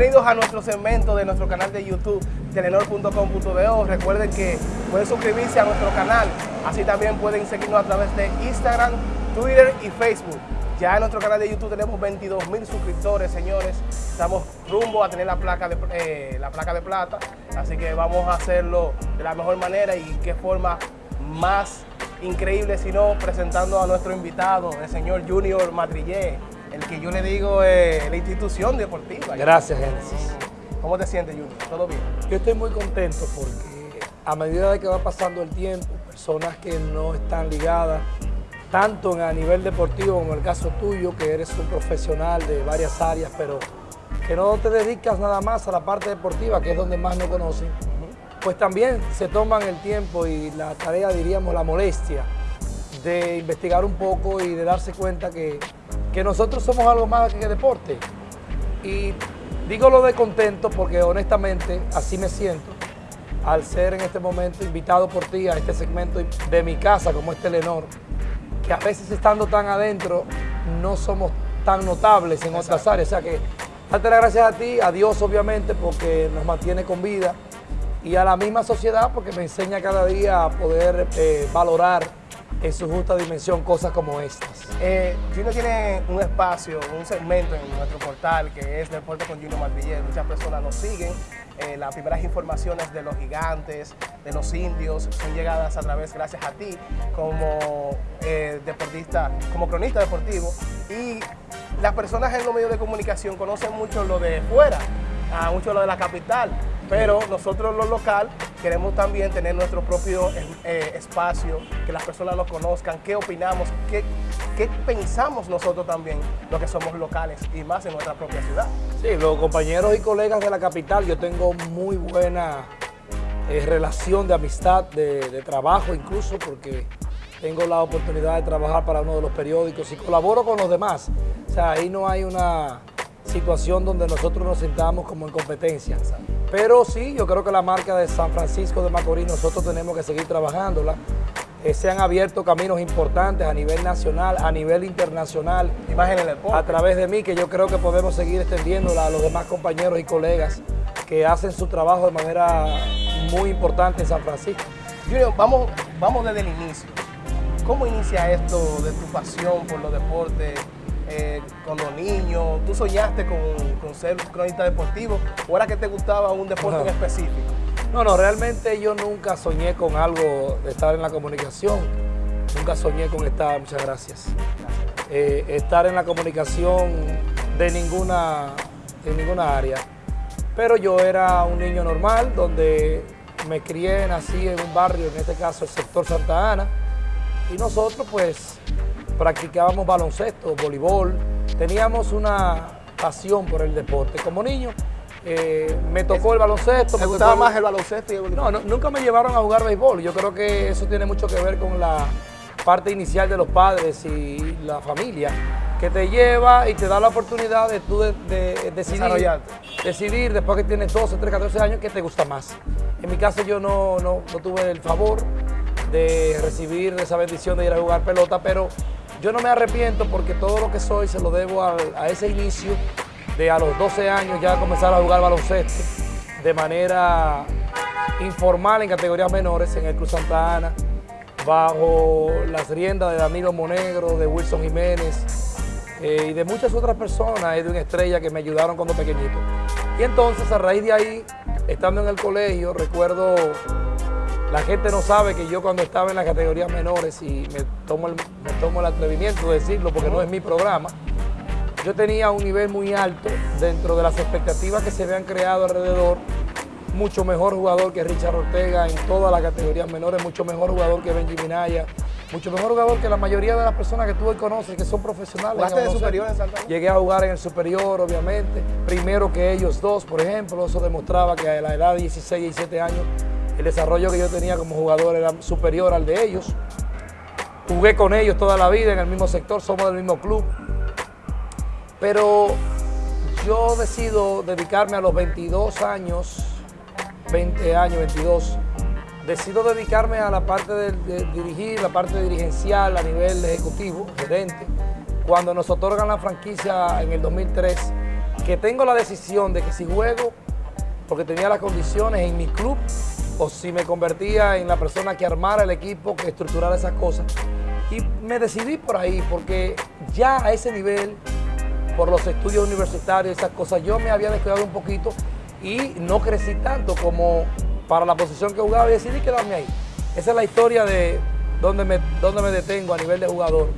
Bienvenidos a nuestro segmento de nuestro canal de YouTube, telenor.com.do. Recuerden que pueden suscribirse a nuestro canal, así también pueden seguirnos a través de Instagram, Twitter y Facebook. Ya en nuestro canal de YouTube tenemos 22 mil suscriptores, señores. Estamos rumbo a tener la placa, de, eh, la placa de plata, así que vamos a hacerlo de la mejor manera y qué forma más increíble, sino presentando a nuestro invitado, el señor Junior Madrillé, el que yo le digo eh, la institución deportiva. Gracias, Génesis. ¿Cómo te sientes, Junior? ¿Todo bien? Yo estoy muy contento porque a medida de que va pasando el tiempo, personas que no están ligadas, tanto a nivel deportivo como el caso tuyo, que eres un profesional de varias áreas, pero que no te dedicas nada más a la parte deportiva, que es donde más me conocen, pues también se toman el tiempo y la tarea, diríamos, la molestia de investigar un poco y de darse cuenta que, que nosotros somos algo más que deporte. Y digo lo de contento porque honestamente así me siento al ser en este momento invitado por ti a este segmento de mi casa como es Telenor, que a veces estando tan adentro no somos tan notables en otras áreas. O sea que darte las gracias a ti, a Dios obviamente porque nos mantiene con vida y a la misma sociedad porque me enseña cada día a poder eh, valorar en su justa dimensión cosas como estas. Eh, tiene un espacio, un segmento en nuestro portal que es Deporte con Junior Madrillé. Muchas personas nos siguen. Eh, las primeras informaciones de los gigantes, de los indios, son llegadas a través, gracias a ti, como eh, deportista, como cronista deportivo. Y las personas en los medios de comunicación conocen mucho lo de fuera, a mucho lo de la capital, pero nosotros los local queremos también tener nuestro propio eh, espacio, que las personas nos conozcan, qué opinamos, qué, qué pensamos nosotros también, lo que somos locales y más en nuestra propia ciudad. Sí, los compañeros y colegas de la capital, yo tengo muy buena eh, relación de amistad, de, de trabajo incluso, porque tengo la oportunidad de trabajar para uno de los periódicos y colaboro con los demás. O sea, ahí no hay una situación donde nosotros nos sentamos como en competencia. Pero sí, yo creo que la marca de San Francisco de Macorís nosotros tenemos que seguir trabajándola. Eh, se han abierto caminos importantes a nivel nacional, a nivel internacional. A través de mí, que yo creo que podemos seguir extendiéndola a los demás compañeros y colegas que hacen su trabajo de manera muy importante en San Francisco. Junior, vamos, vamos desde el inicio. ¿Cómo inicia esto de tu pasión por los deportes? Eh, cuando niño, ¿tú soñaste con, con, ser cronista deportivo o era que te gustaba un deporte en específico? No, no, realmente yo nunca soñé con algo de estar en la comunicación, nunca soñé con estar, muchas gracias, eh, estar en la comunicación de ninguna, de ninguna área. Pero yo era un niño normal donde me crié, nací en un barrio, en este caso el sector Santa Ana, y nosotros pues practicábamos baloncesto, voleibol, teníamos una pasión por el deporte. Como niño eh, me tocó el baloncesto. ¿Te gustaba más el baloncesto y el voleibol? No, nunca me llevaron a jugar béisbol. Yo creo que eso tiene mucho que ver con la parte inicial de los padres y la familia, que te lleva y te da la oportunidad de tú de, decidir, decidir después que tienes 12, 13, 14 años qué te gusta más. En mi caso yo no, no, no tuve el favor de recibir esa bendición de ir a jugar pelota, pero yo no me arrepiento porque todo lo que soy se lo debo a, ese inicio de a los 12 años ya comenzar a jugar baloncesto de manera informal en categorías menores en el Cruz Santa Ana, bajo las riendas de Danilo Monegro, de Wilson Jiménez eh, y de muchas otras personas, de una estrella que me ayudaron cuando pequeñito. Y entonces a raíz de ahí, estando en el colegio, recuerdo la gente no sabe que yo cuando estaba en las categorías menores, y me tomo me tomo el atrevimiento de decirlo porque no es mi programa, yo tenía un nivel muy alto dentro de las expectativas que se habían creado alrededor, mucho mejor jugador que Richard Ortega en todas las categorías menores, mucho mejor jugador que Benji Minaya, mucho mejor jugador que la mayoría de las personas que tú hoy conoces, que son profesionales. ¿Jugaste de superior en Santa Llegué a jugar en el superior, obviamente, primero que ellos dos, por ejemplo, eso demostraba que a la edad de 16 y 17 años el desarrollo que yo tenía como jugador era superior al de ellos. Jugué con ellos toda la vida en el mismo sector, somos del mismo club. Pero yo decido dedicarme a los 22 años, 20 años, 22, decido dedicarme a la parte de, dirigir, la parte dirigencial a nivel ejecutivo, gerente, cuando nos otorgan la franquicia en el 2003, que tengo la decisión de que si juego, porque tenía las condiciones en mi club, o si me convertía en la persona que armara el equipo, que estructurara esas cosas. Y me decidí por ahí, porque ya a ese nivel, por los estudios universitarios, esas cosas, yo me había descuidado un poquito y no crecí tanto como para la posición que jugaba y decidí quedarme ahí. Esa es la historia de dónde me, dónde me detengo a nivel de jugador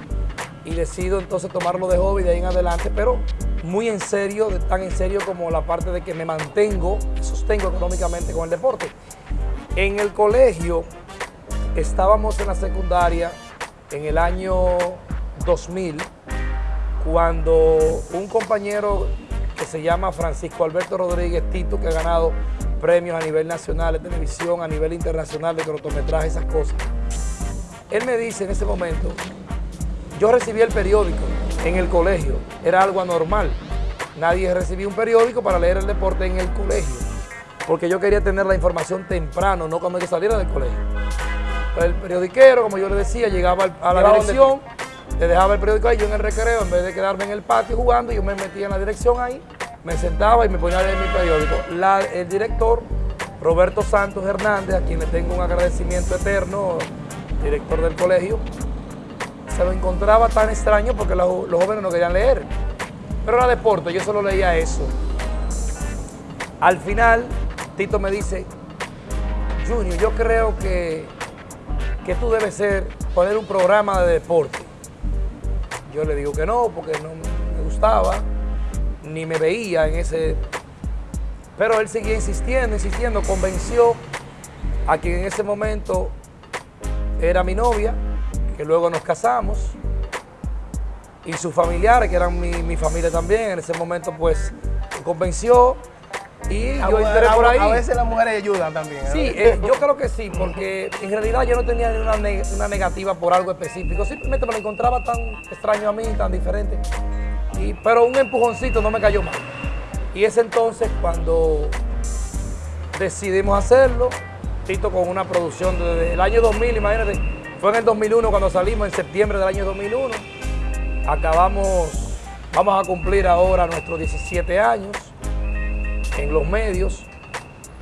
y decido entonces tomarlo de hobby de ahí en adelante, pero muy en serio, tan en serio como la parte de que me mantengo, sostengo económicamente con el deporte. En el colegio estábamos en la secundaria en el año 2000 cuando un compañero que se llama Francisco Alberto Rodríguez Tito, que ha ganado premios a nivel nacional de televisión, a nivel internacional de cortometraje, esas cosas. Él me dice en ese momento, yo recibí el periódico en el colegio, era algo anormal. Nadie recibía un periódico para leer el deporte en el colegio, porque yo quería tener la información temprano, no cuando yo saliera del colegio. el periodiquero, como yo le decía, llegaba a la dirección, le dejaba el periódico ahí, yo en el recreo, en vez de quedarme en el patio jugando, yo me metía en la dirección ahí, me sentaba y me ponía a leer mi periódico. el director, Roberto Santos Hernández, a quien le tengo un agradecimiento eterno, director del colegio, se lo encontraba tan extraño porque los, jóvenes no querían leer. Pero era deporte, yo solo leía eso. Al final, Tito me dice, Junior, yo creo que, que tú debes ser, poner un programa de deporte. Yo le digo que no, porque no me gustaba, ni me veía en ese... Pero él seguía insistiendo, insistiendo, convenció a quien en ese momento era mi novia, que luego nos casamos, y sus familiares, que eran mi, familia también, en ese momento pues convenció y yo entré por ahí. A veces las mujeres ayudan también. Sí, eh, yo creo que sí, porque en realidad yo no tenía una, una negativa por algo específico, simplemente me lo encontraba tan extraño a mí, tan diferente. Y, pero un empujoncito no me cayó mal. Y es entonces cuando decidimos hacerlo, Tito con una producción desde el año 2000, imagínate, fue en el 2001 cuando salimos, en septiembre del año 2001. Acabamos, vamos a cumplir ahora nuestros 17 años en los medios.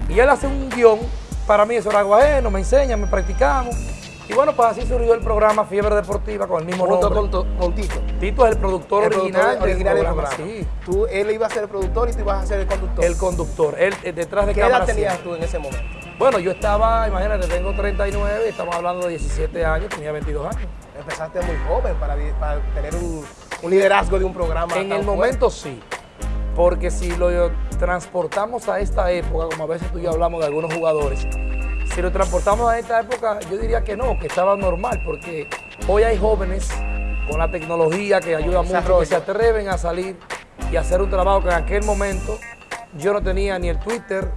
Y él hace un guion, para mí eso era algo ajeno, me enseña, me practicamos. Y bueno, pues así surgió el programa Fiebre Deportiva con el mismo nombre. Con, con, Tito. Tito es el productor original, del, programa. Sí. Tú, él iba a ser el productor y tú ibas a ser el conductor. El conductor. Él eh, detrás de ¿Qué edad tenías tú en ese momento? Bueno, yo estaba, imagínate, tengo 39, estamos hablando de 17 años, tenía 22 años. Empezaste muy joven para, tener un, liderazgo de un programa. En el momento sí, porque si lo transportamos a esta época, como a veces tú y yo hablamos de algunos jugadores, si lo transportamos a esta época, yo diría que no, que estaba normal, porque hoy hay jóvenes con la tecnología que ayuda mucho, que se atreven a salir y hacer un trabajo que en aquel momento yo no tenía ni el Twitter,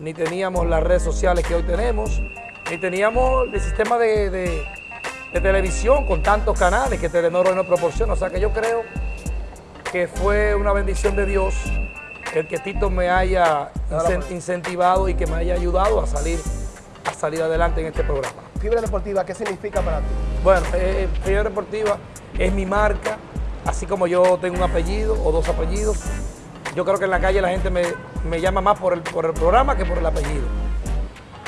ni teníamos las redes sociales que hoy tenemos, ni teníamos el sistema de, televisión con tantos canales que Telenor hoy nos proporciona. O sea que yo creo que fue una bendición de Dios el que Tito me haya incentivado y que me haya ayudado a salir, a salir adelante en este programa. Fibra Deportiva, ¿qué significa para ti? Bueno, eh, eh, Fibra Deportiva es mi marca, así como yo tengo un apellido o dos apellidos, yo creo que en la calle la gente me, llama más por el, por el programa que por el apellido.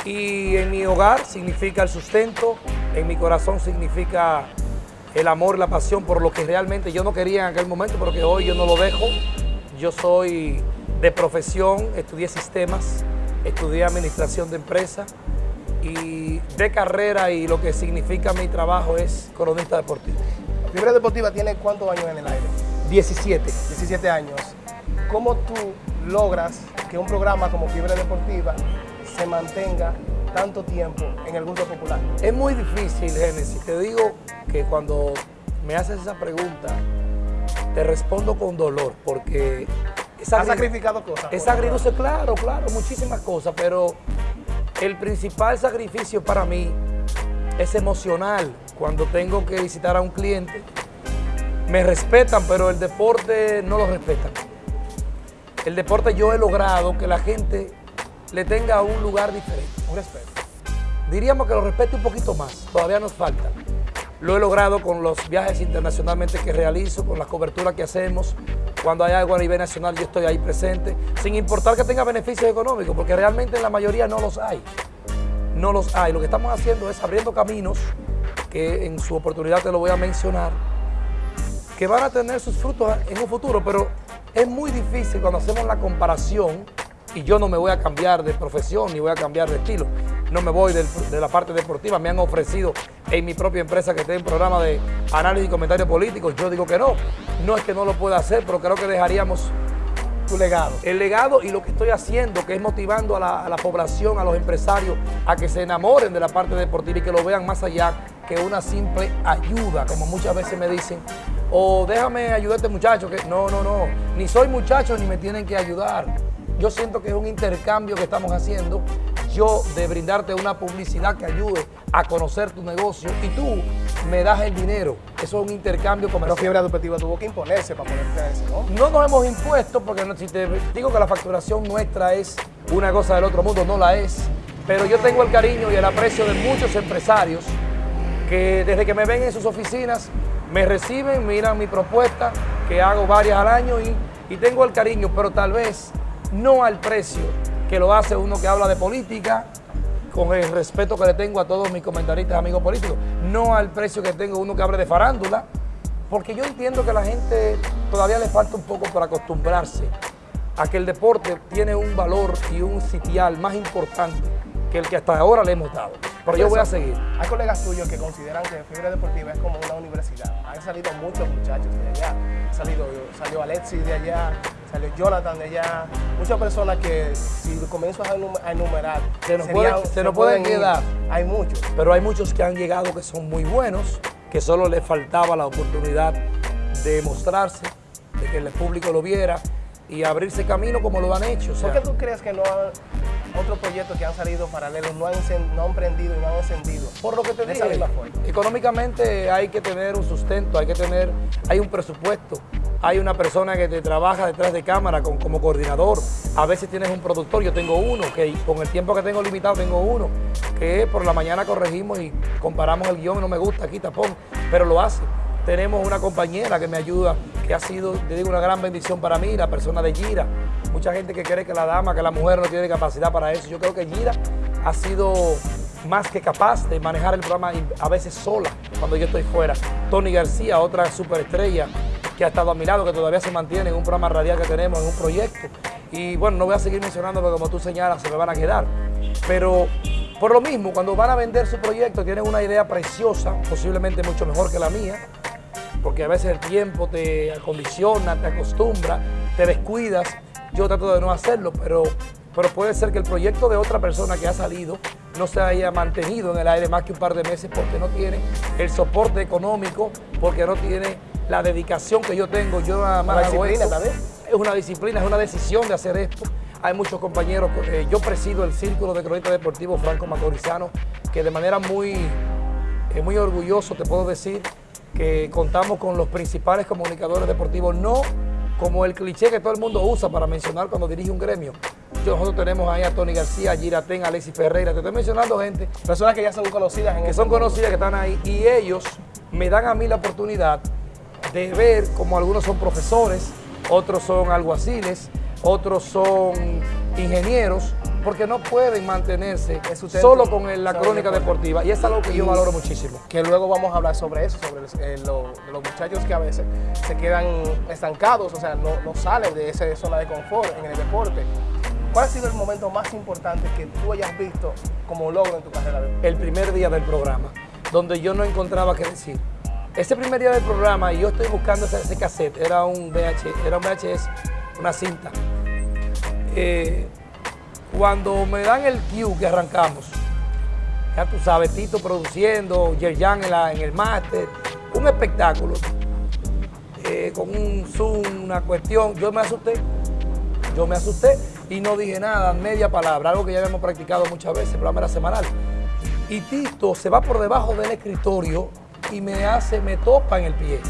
Y en mi hogar significa el sustento, en mi corazón significa el amor, la pasión por lo que realmente yo no quería en aquel momento, pero que hoy yo no lo dejo. Yo soy de profesión, estudié sistemas, estudié administración de empresas y de carrera y lo que significa mi trabajo es cronista deportivo. Fibra Deportiva tiene cuántos años en el aire? 17. 17 años. ¿Cómo tú logras que un programa como Fiebre Deportiva se mantenga tanto tiempo en el gusto popular? Es muy difícil, Génesis. Te digo que cuando me haces esa pregunta, te respondo con dolor, porque... ¿Has sacrificado cosas? Es agridulce, claro, claro, muchísimas cosas, pero el principal sacrificio para mí es emocional. Cuando tengo que visitar a un cliente, me respetan, pero el deporte no lo respetan el deporte yo he logrado que la gente le tenga un lugar diferente, un respeto. Diríamos que lo respete un poquito más, todavía nos falta. lo he logrado con los viajes internacionalmente que realizo, con las coberturas que hacemos. Cuando hay algo a nivel nacional yo estoy ahí presente, sin importar que tenga beneficios económicos, porque realmente en la mayoría no los hay. No los hay. Lo que estamos haciendo es abriendo caminos, que en su oportunidad te lo voy a mencionar, que van a tener sus frutos en un futuro, pero es muy difícil cuando hacemos la comparación y yo no me voy a cambiar de profesión ni voy a cambiar de estilo. No me voy de la parte deportiva. Me han ofrecido en mi propia empresa que esté en programa de análisis y comentarios políticos. Yo digo que no. No es que no lo pueda hacer, pero creo que dejaríamos tu legado. El legado y lo que estoy haciendo, que es motivando a la, a la, población, a los empresarios, a que se enamoren de la parte deportiva y que lo vean más allá que una simple ayuda, como muchas veces me dicen, o déjame ayudarte muchacho, que no, no, no, ni soy muchacho ni me tienen que ayudar. Yo siento que es un intercambio que estamos haciendo, yo de brindarte una publicidad que ayude a conocer tu negocio y tú me das el dinero. Eso es un intercambio comercial. Pero Fiebre Educativa tuvo que imponerse para ponerte a eso, ¿no? No nos hemos impuesto porque si te digo que la facturación nuestra es una cosa del otro mundo, no la es. Pero yo tengo el cariño y el aprecio de muchos empresarios que desde que me ven en sus oficinas me reciben, miran mi propuesta, que hago varias al año y, y tengo el cariño, pero tal vez no al precio que lo hace uno que habla de política, con el respeto que le tengo a todos mis comentaristas, amigos políticos, no al precio que tengo uno que hable de farándula, porque yo entiendo que a la gente todavía le falta un poco para acostumbrarse a que el deporte tiene un valor y un sitial más importante que el que hasta ahora le hemos dado. Pero yo voy a seguir. Hay colegas tuyos que consideran que Fiebre Deportiva es como una universidad. Han salido muchos muchachos de allá. Salido, salió Alexis de allá, salió Jonathan de allá. Muchas personas que si comienzo a enumerar, se nos, serían, puede, se nos pueden quedar. Hay muchos. Pero hay muchos que han llegado que son muy buenos, que solo les faltaba la oportunidad de mostrarse, de que el público lo viera y abrirse camino como lo han hecho. O sea, ¿Por qué tú crees que no han, otros proyectos que han salido paralelos no han, no han prendido y no han encendido? Por lo que te dije, económicamente hay que tener un sustento, hay que tener, hay un presupuesto, hay una persona que te trabaja detrás de cámara con, como coordinador, a veces tienes un productor, yo tengo uno, que con el tiempo que tengo limitado tengo uno, que por la mañana corregimos y comparamos el guion, no me gusta, aquí tapón, pero lo hace tenemos una compañera que me ayuda, que ha sido, te digo, una gran bendición para mí, la persona de Gira. Mucha gente que cree que la dama, que la mujer no tiene capacidad para eso. Yo creo que Gira ha sido más que capaz de manejar el programa a veces sola, cuando yo estoy fuera. Tony García, otra superestrella que ha estado a mi lado, que todavía se mantiene en un programa radial que tenemos, en un proyecto. Y bueno, no voy a seguir mencionando porque como tú señalas, se me van a quedar. Pero por lo mismo, cuando van a vender su proyecto, tienen una idea preciosa, posiblemente mucho mejor que la mía, porque a veces el tiempo te acondiciona, te acostumbra, te descuidas. Yo trato de no hacerlo, pero, pero puede ser que el proyecto de otra persona que ha salido no se haya mantenido en el aire más que un par de meses porque no tiene el soporte económico, porque no tiene la dedicación que yo tengo. Yo nada más disciplina también. Es una disciplina, es una decisión de hacer esto. Hay muchos compañeros, eh, yo presido el Círculo de Cronista Deportivo Franco Macorizano, que de manera muy, eh, muy orgulloso te puedo decir que contamos con los principales comunicadores deportivos, no como el cliché que todo el mundo usa para mencionar cuando dirige un gremio. Nosotros tenemos ahí a Tony García, a Giratén, a Alexis Ferreira, te estoy mencionando gente. Personas que ya son conocidas. En que son conocidas, que están ahí, y ellos me dan a mí la oportunidad de ver como algunos son profesores, otros son alguaciles, otros son ingenieros, porque no pueden mantenerse solo con la crónica deportiva. Y es algo que yo valoro muchísimo. Que luego vamos a hablar sobre eso, sobre eh, los muchachos que a veces se quedan estancados, o sea, no, no salen de esa zona de confort en el deporte. ¿Cuál ha sido el momento más importante que tú hayas visto como logro en tu carrera? El primer día del programa, donde yo no encontraba qué decir. Ese primer día del programa, yo estoy buscando ese, cassette, era un, VH, era un VHS, una cinta. Eh, cuando me dan el cue que arrancamos, ya tú sabes, Tito produciendo, Yerjan en, el máster, un espectáculo, eh, con un zoom, una cuestión, yo me asusté, yo me asusté y no dije nada, media palabra, algo que ya habíamos practicado muchas veces, el era semanal. Y Tito se va por debajo del escritorio y me hace, me topa en el pie.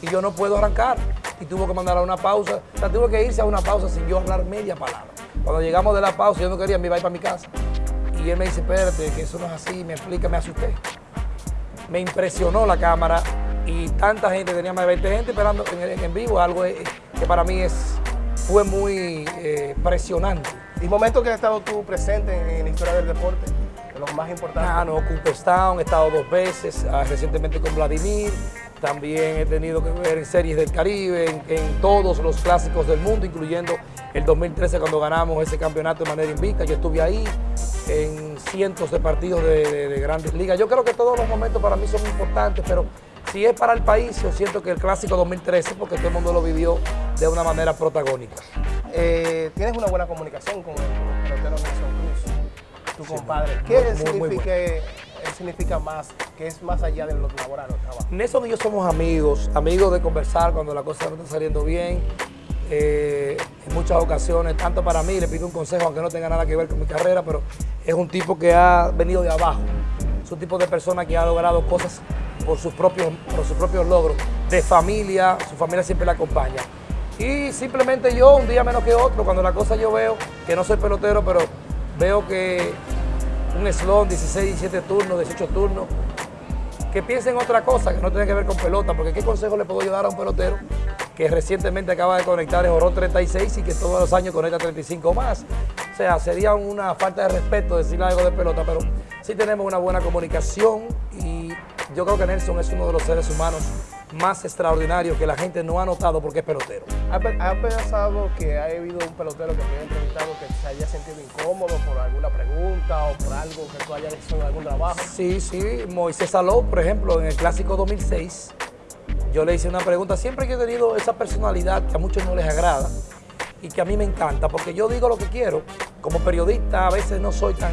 Y yo no puedo arrancar. Y tuvo que mandar a una pausa. O sea, tuvo que irse a una pausa sin yo hablar media palabra. Cuando llegamos de la pausa, yo no quería, me iba a ir para mi casa. Y él me dice, espérate, que eso no es así, me explica, me asusté. me impresionó la cámara y tanta gente, tenía más de 20 gente esperando en, vivo, algo que para mí es, fue muy eh, presionante. ¿Y momentos que has estado tú presente en la historia del deporte? De los más importantes. Ah, no, Cooperstown, he estado dos veces, ah, recientemente con Vladimir, también he tenido que ver en series del Caribe, en, todos los clásicos del mundo, incluyendo el 2013 cuando ganamos ese campeonato de manera invicta. Yo estuve ahí en cientos de partidos de, de grandes ligas. Yo creo que todos los momentos para mí son importantes, pero si es para el país, yo siento que el clásico 2013, porque todo el mundo lo vivió de una manera protagónica. Eh, tienes una buena comunicación con el pelotero Nelson Cruz, tu compadre. ¿Qué significa, más, que es más allá de lo laboral o trabajo? Nelson y yo somos amigos, amigos de conversar cuando la cosa no está saliendo bien. Eh, en muchas ocasiones, tanto para mí, le pido un consejo, aunque no tenga nada que ver con mi carrera, pero es un tipo que ha venido de abajo. Es un tipo de persona que ha logrado cosas por sus propios, por sus propios logros, de familia, su familia siempre la acompaña. Y simplemente yo, un día menos que otro, cuando la cosa yo veo, que no soy pelotero, pero veo que un slot, 16, 17 turnos, 18 turnos, que piensen otra cosa que no tiene que ver con pelota, porque ¿qué consejo le puedo dar a un pelotero que recientemente acaba de conectar el Jorón 36 y que todos los años conecta 35 más? O sea, sería una falta de respeto decirle algo de pelota, pero sí tenemos una buena comunicación y yo creo que Nelson es uno de los seres humanos más extraordinarios que la gente no ha notado porque es pelotero. ¿Ha, pensado que ha habido un pelotero que te haya entrevistado que se haya sentido incómodo por alguna pregunta o por algo que tú hayas hecho en algún trabajo? Sí, sí. Moisés Saló, por ejemplo, en el Clásico 2006, yo le hice una pregunta. Siempre que he tenido esa personalidad que a muchos no les agrada y que a mí me encanta, porque yo digo lo que quiero. Como periodista a veces no soy tan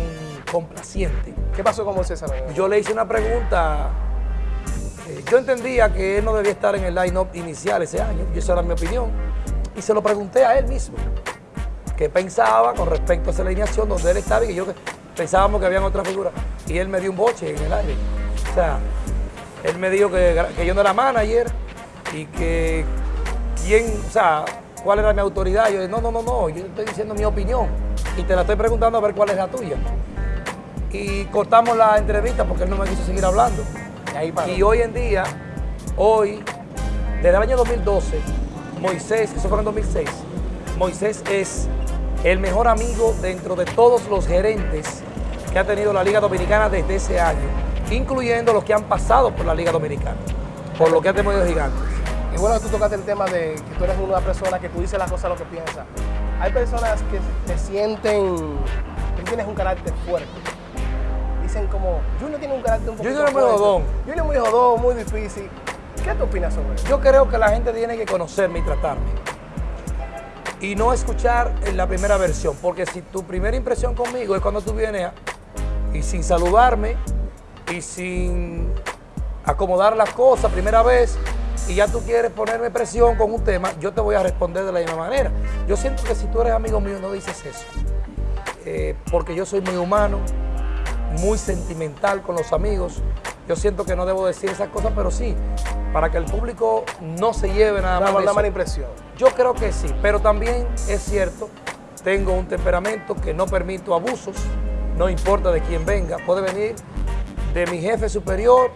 complaciente. ¿Qué pasó con Moisés Saló? Yo le hice una pregunta yo entendía que él no debía estar en el line-up inicial ese año, y esa era mi opinión, y se lo pregunté a él mismo, qué pensaba con respecto a esa alineación donde él estaba y que yo pensábamos que habían otras figuras, y él me dio un boche en el aire. O sea, él me dijo que, yo no era manager y que quién, o sea, cuál era mi autoridad. Yo dije, no, no, no, no, yo estoy diciendo mi opinión y te la estoy preguntando a ver cuál es la tuya. Y cortamos la entrevista porque él no me quiso seguir hablando. Y hoy en día, hoy, desde el año 2012, Moisés, eso fue en 2006, Moisés es el mejor amigo dentro de todos los gerentes que ha tenido la Liga Dominicana desde ese año, incluyendo los que han pasado por la Liga Dominicana, por lo que ha tenido gigantes. Y bueno, tú tocaste el tema de que tú eres una persona que tú dices las cosas lo que piensas. Hay personas que te sienten, que tienes un carácter fuerte como, Junior tiene un carácter un poco Junior es muy jodón. Junior es muy jodón, muy difícil. ¿Qué tú opinas sobre eso? Yo creo que la gente tiene que conocerme y tratarme. Y no escuchar en la primera versión, porque si tu primera impresión conmigo es cuando tú vienes y sin saludarme y sin acomodar las cosas primera vez y ya tú quieres ponerme presión con un tema, yo te voy a responder de la misma manera. Yo siento que si tú eres amigo mío no dices eso, eh, porque yo soy muy humano, muy sentimental con los amigos. Yo siento que no debo decir esas cosas, pero sí, para que el público no se lleve nada más. Una mala impresión. Yo creo que sí, pero también es cierto, tengo un temperamento que no permito abusos, no importa de quién venga, puede venir de mi jefe superior,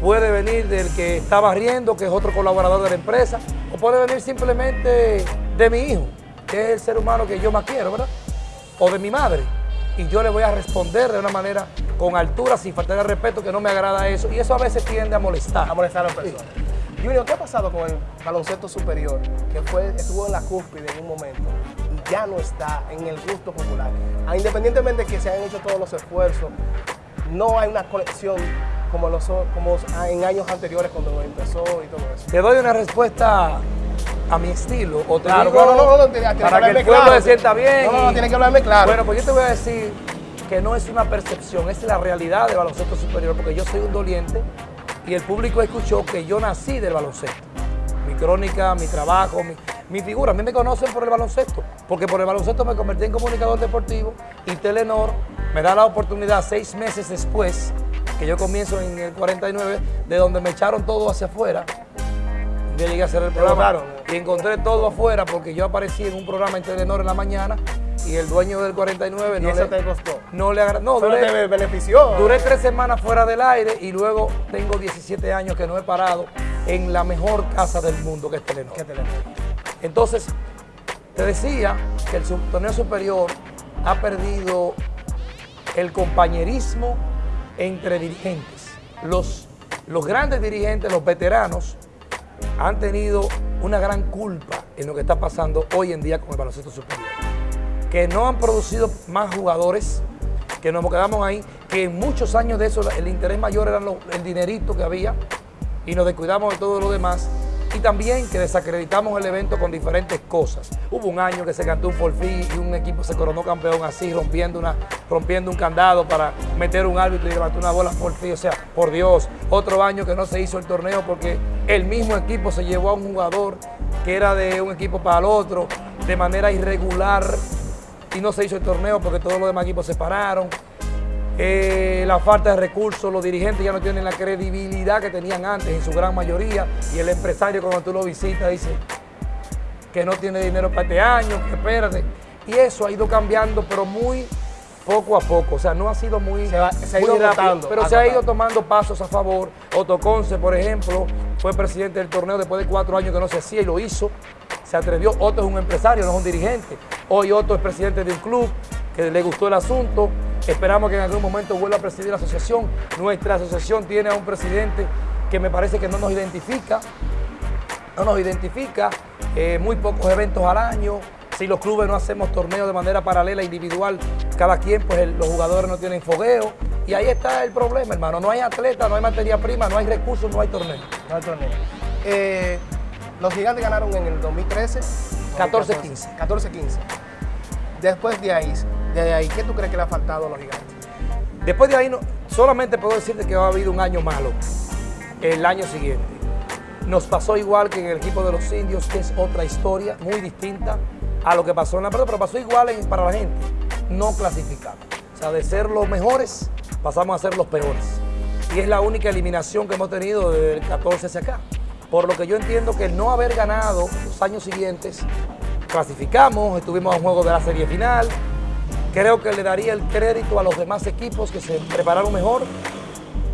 puede venir del que está barriendo, que es otro colaborador de la empresa, o puede venir simplemente de mi hijo, que es el ser humano que yo más quiero, ¿verdad? O de mi madre y yo le voy a responder de una manera con altura, sin faltar el respeto, que no me agrada eso. Y eso a veces tiende a molestar. A molestar a las personas. Junior, ¿qué ha pasado con el baloncesto superior? Que fue, estuvo en la cúspide en un momento y ya no está en el gusto popular. Independientemente de que se hayan hecho todos los esfuerzos, no hay una conexión como, los, como en años anteriores cuando empezó y todo eso. Te doy una respuesta a mi estilo. O te claro, digo, no, no, no, para que, el pueblo se sienta bien. No, no, tiene que hablarme claro. Bueno, pues yo te voy a decir que no es una percepción, es la realidad del baloncesto superior, porque yo soy un doliente y el público escuchó que yo nací del baloncesto. Mi crónica, mi trabajo, mi, mi figura. A mí me conocen por el baloncesto, porque por el baloncesto me convertí en comunicador deportivo y Telenor me da la oportunidad seis meses después, que yo comienzo en el 49, de donde me echaron todo hacia afuera, yo llegué a hacer el programa y encontré todo afuera porque yo aparecí en un programa en Telenor en la mañana y el dueño del 49 no le, te costó? No le. No, duré, te benefició. Duré tres semanas fuera del aire y luego tengo 17 años que no he parado en la mejor casa del mundo que es Telenor. ¿Qué Telenor? Entonces, te decía que el torneo superior ha perdido el compañerismo entre dirigentes. Los, los grandes dirigentes, los veteranos, han tenido una gran culpa en lo que está pasando hoy en día con el baloncesto superior. Que no han producido más jugadores, que nos quedamos ahí, que en muchos años de eso el interés mayor era el dinerito que había y nos descuidamos de todo lo demás y también que desacreditamos el evento con diferentes cosas. Hubo un año que se cantó un forfí y un equipo se coronó campeón así, rompiendo, una, rompiendo un candado para meter un árbitro y levantar una bola forfí. O sea, por Dios, otro año que no se hizo el torneo porque el mismo equipo se llevó a un jugador que era de un equipo para el otro de manera irregular y no se hizo el torneo porque todos los demás equipos se pararon. Eh, la falta de recursos, los dirigentes ya no tienen la credibilidad que tenían antes en su gran mayoría y el empresario cuando tú lo visitas dice que no tiene dinero para este año, que espérate. Y eso ha ido cambiando, pero muy poco a poco, o sea, no ha sido muy, se, ha ido rápido, pero se ha ido tomando pasos a favor. Otto Conce, por ejemplo, fue presidente del torneo después de cuatro años que no se hacía y lo hizo. Se atrevió, Otto es un empresario, no es un dirigente. Hoy Otto es presidente de un club que le gustó el asunto, Esperamos que en algún momento vuelva a presidir la asociación. Nuestra asociación tiene a un presidente que me parece que no nos identifica, no nos identifica, eh, muy pocos eventos al año. Si los clubes no hacemos torneos de manera paralela, individual, cada quien, pues los jugadores no tienen fogueo. Y ahí está el problema, hermano. No hay atleta, no hay materia prima, no hay recursos, no hay torneo. No hay torneo. Eh, los gigantes ganaron en el 2013. 14-15. 14-15. Después de ahí, de ahí, ¿qué tú crees que le ha faltado a los gigantes? Después de ahí, no, solamente puedo decirte que ha habido un año malo el año siguiente. Nos pasó igual que en el equipo de los indios, que es otra historia muy distinta a lo que pasó en la pelota, pero pasó igual para la gente. No clasificamos. O sea, de ser los mejores, pasamos a ser los peores. Y es la única eliminación que hemos tenido desde el 14 hacia acá. Por lo que yo entiendo que el no haber ganado los años siguientes, clasificamos, estuvimos a un juego de la serie final, creo que le daría el crédito a los demás equipos que se prepararon mejor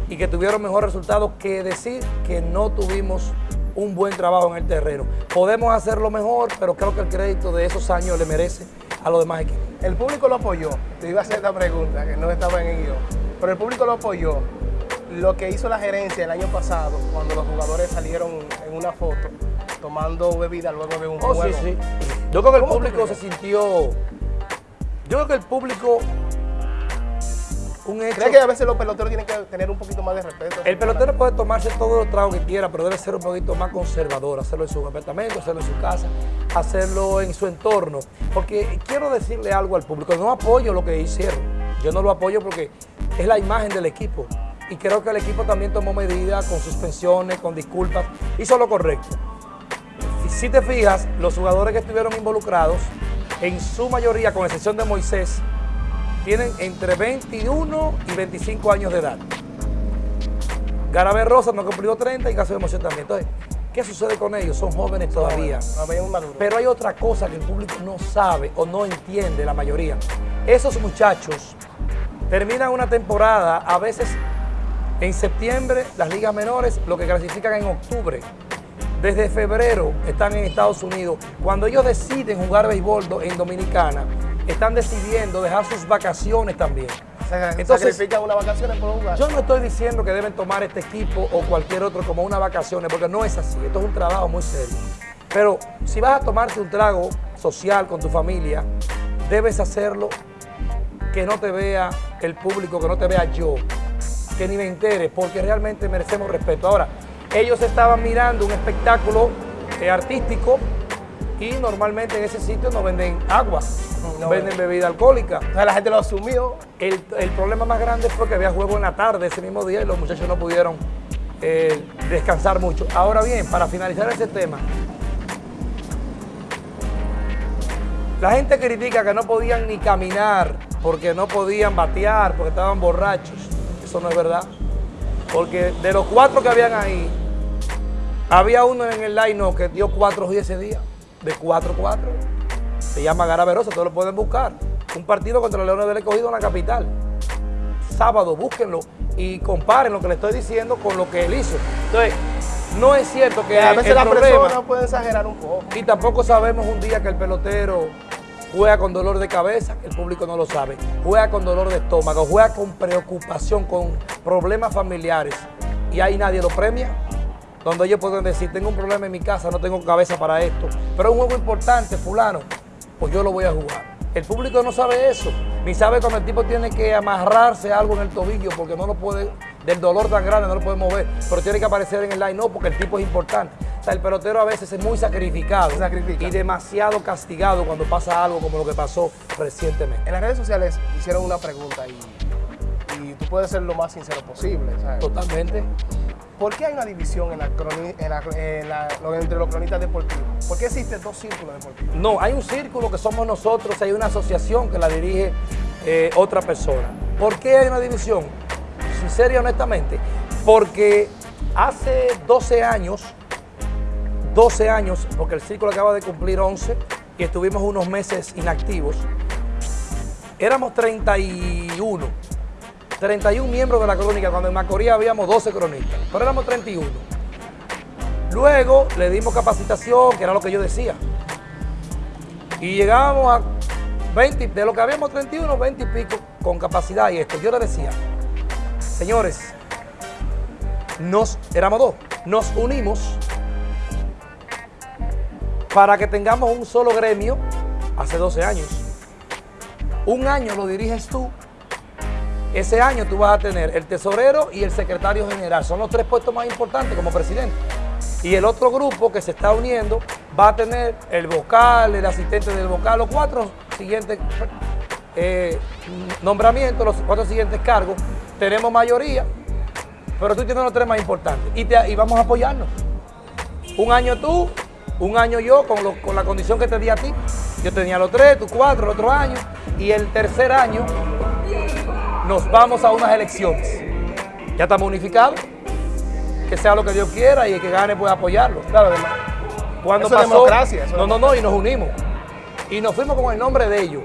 y que tuvieron mejor resultado que decir que no tuvimos un buen trabajo en el terreno. Podemos hacerlo mejor, pero creo que el crédito de esos años le merece a los demás equipos. El público lo apoyó. Te iba a hacer esta pregunta, que no estaba en el guion. Pero el público lo apoyó. Lo que hizo la gerencia el año pasado, cuando los jugadores salieron en una foto tomando bebida luego de un oh, juego. Sí, sí. Yo creo que el público se sintió yo creo que el público un hecho, que a veces los peloteros tienen que tener un poquito más de respeto? El pelotero puede tomarse todos los tragos que quiera, pero debe ser un poquito más conservador, hacerlo en su apartamento, hacerlo en su casa, hacerlo en su entorno. Porque quiero decirle algo al público, no apoyo lo que hicieron. Yo no lo apoyo porque es la imagen del equipo. Y creo que el equipo también tomó medidas con suspensiones, con disculpas, hizo lo correcto. Si te fijas, los jugadores que estuvieron involucrados en su mayoría, con excepción de Moisés, tienen entre 21 y 25 años de edad. Garabé Rosa no cumplió 30 y caso de Moisés también. Entonces, ¿qué sucede con ellos? Son jóvenes todavía. Pero hay otra cosa que el público no sabe o no entiende la mayoría. Esos muchachos terminan una temporada, a veces en septiembre, las ligas menores, lo que clasifican en octubre desde febrero están en Estados Unidos. Cuando ellos deciden jugar béisbol en Dominicana, están decidiendo dejar sus vacaciones también. Entonces, una vacaciones por jugar. Yo no estoy diciendo que deben tomar este equipo o cualquier otro como una vacaciones, porque no es así. Esto es un trabajo muy serio. Pero si vas a tomarte un trago social con tu familia, debes hacerlo que no te vea el público, que no te vea yo, que ni me entere, porque realmente merecemos respeto. Ahora, ellos estaban mirando un espectáculo eh, artístico y normalmente en ese sitio no venden agua, no venden bebida alcohólica. O sea, la gente lo asumió. El, problema más grande fue que había juego en la tarde ese mismo día y los muchachos no pudieron eh, descansar mucho. Ahora bien, para finalizar ese tema, la gente critica que no podían ni caminar porque no podían batear, porque estaban borrachos. Eso no es verdad. Porque de los cuatro que habían ahí, había uno en el line que dio 4 y ese día, de 4-4. se llama Garaverosa, todos lo pueden buscar. Un partido contra Leones del Escogido en la capital. Sábado, búsquenlo y comparen lo que le estoy diciendo con lo que él hizo. Entonces, no es cierto que a veces la persona puede exagerar un poco. Y tampoco sabemos un día que el pelotero juega con dolor de cabeza, el público no lo sabe, juega con dolor de estómago, juega con preocupación, con problemas familiares y ahí nadie lo premia. Donde ellos pueden decir, tengo un problema en mi casa, no tengo cabeza para esto, pero es un juego importante, fulano, pues yo lo voy a jugar. El público no sabe eso, ni sabe cuando el tipo tiene que amarrarse algo en el tobillo porque no lo puede, del dolor tan grande no lo puede mover, pero tiene que aparecer en el line, no, porque el tipo es importante. O sea, el pelotero a veces es muy sacrificado y demasiado castigado cuando pasa algo como lo que pasó recientemente. En las redes sociales hicieron una pregunta y, tú puedes ser lo más sincero posible. Totalmente. ¿Por qué hay una división en entre los cronistas deportivos? ¿Por qué existen dos círculos deportivos? No, hay un círculo que somos nosotros, hay una asociación que la dirige eh, otra persona. ¿Por qué hay una división? Sincero y honestamente, porque hace 12 años, 12 años, porque el círculo acaba de cumplir 11 y estuvimos unos meses inactivos, éramos 31 31 miembros de la crónica, cuando en Macorís habíamos 12 cronistas, pero éramos 31. Luego le dimos capacitación, que era lo que yo decía. Y llegábamos a 20, de lo que habíamos 31, 20 y pico con capacidad y esto. Yo le decía, señores, nos, éramos dos, nos unimos para que tengamos un solo gremio hace 12 años. Un año lo diriges tú ese año tú vas a tener el tesorero y el secretario general. Son los tres puestos más importantes como presidente. Y el otro grupo que se está uniendo va a tener el vocal, el asistente del vocal, los cuatro siguientes eh, nombramientos, los cuatro siguientes cargos. Tenemos mayoría, pero tú tienes los tres más importantes. Y, te, vamos a apoyarnos. Un año tú, un año yo, con, con la condición que te di a ti. Yo tenía los tres, tú cuatro, el otro año. Y el tercer año nos vamos a unas elecciones. Ya estamos unificados, que sea lo que Dios quiera y el que gane puede apoyarlo. Claro, cuando eso democracia. no, no, no, y nos unimos. Y nos fuimos con el nombre de ellos.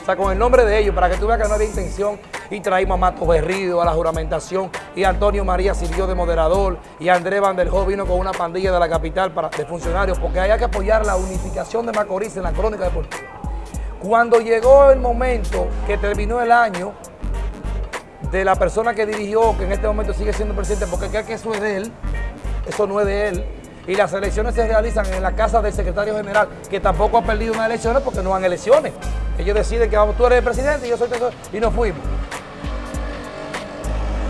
O sea, con el nombre de ellos, para que tú veas que no había intención. Y traímos a Mato Berrido a la juramentación. Y Antonio María sirvió de moderador. Y Andrés Vanderhoo vino con una pandilla de la capital para, de funcionarios. Porque había que apoyar la unificación de Macorís en la crónica deportiva. Cuando llegó el momento que terminó el año, de la persona que dirigió, que en este momento sigue siendo presidente, porque cree que eso es de él, eso no es de él. Y las elecciones se realizan en la casa del secretario general, que tampoco ha perdido unas elecciones porque no han elecciones. Ellos deciden que vamos, tú eres el presidente y yo soy el y nos fuimos.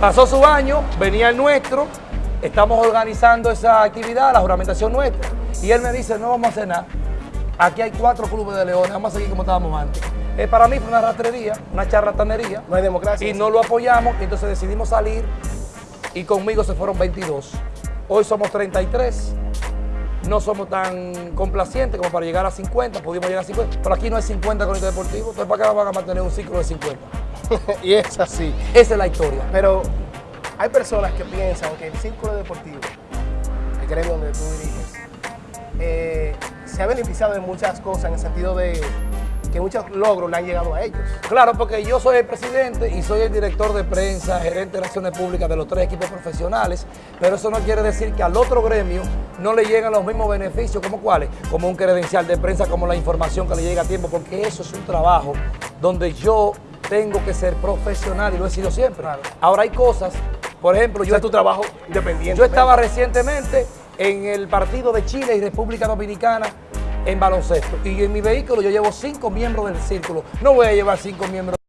Pasó su año, venía el nuestro, estamos organizando esa actividad, la juramentación nuestra, y él me dice, no vamos a hacer nada. Aquí hay cuatro clubes de leones, vamos a seguir como estábamos antes. Eh, para mí fue una rastrería, una charlatanería. No hay democracia. Y no lo apoyamos, y entonces decidimos salir y conmigo se fueron 22. Hoy somos 33. No somos tan complacientes como para llegar a 50, pudimos llegar a 50, pero aquí no hay 50 con el deportivo, entonces para qué van a mantener un ciclo de 50. y es así. Esa es la historia. Pero hay personas que piensan que el círculo deportivo, el gremio donde tú diriges, eh, se ha beneficiado de muchas cosas en el sentido de que muchos logros le han llegado a ellos. Claro, porque yo soy el presidente y soy el director de prensa, gerente de relaciones públicas de los tres equipos profesionales, pero eso no quiere decir que al otro gremio no le llegan los mismos beneficios, como cuáles, como un credencial de prensa, como la información que le llega a tiempo, porque eso es un trabajo donde yo tengo que ser profesional y lo he sido siempre. Ahora hay cosas, por ejemplo, yo... es tu trabajo independiente. Yo estaba recientemente en el partido de Chile y República Dominicana en baloncesto. Y en mi vehículo yo llevo cinco miembros del círculo. No voy a llevar cinco miembros